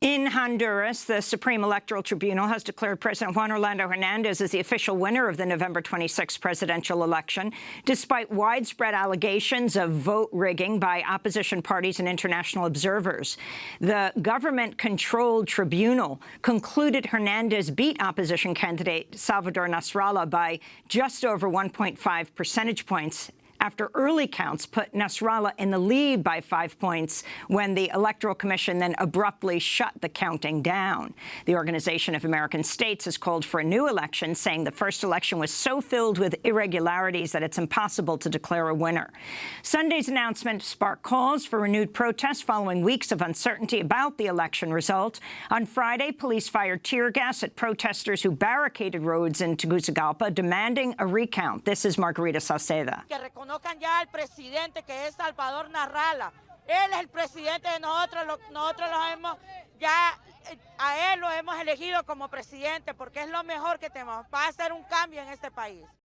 In Honduras, the Supreme Electoral Tribunal has declared President Juan Orlando Hernandez as the official winner of the November 26 presidential election, despite widespread allegations of vote rigging by opposition parties and international observers. The government-controlled tribunal concluded Hernandez beat opposition candidate Salvador Nasralla by just over 1.5 percentage points after early counts put Nasralla in the lead by five points when the Electoral Commission then abruptly shut the counting down. The Organization of American States has called for a new election, saying the first election was so filled with irregularities that it's impossible to declare a winner. Sunday's announcement sparked calls for renewed protests following weeks of uncertainty about the election result. On Friday, police fired tear gas at protesters who barricaded roads in Tegucigalpa, demanding a recount. This is Margarita Sauceda. Conozcan ya al presidente que es Salvador Narrala. Él es el presidente de nosotros, nosotros lo hemos, ya eh, a él lo hemos elegido como presidente porque es lo mejor que tenemos, va a hacer un cambio en este país.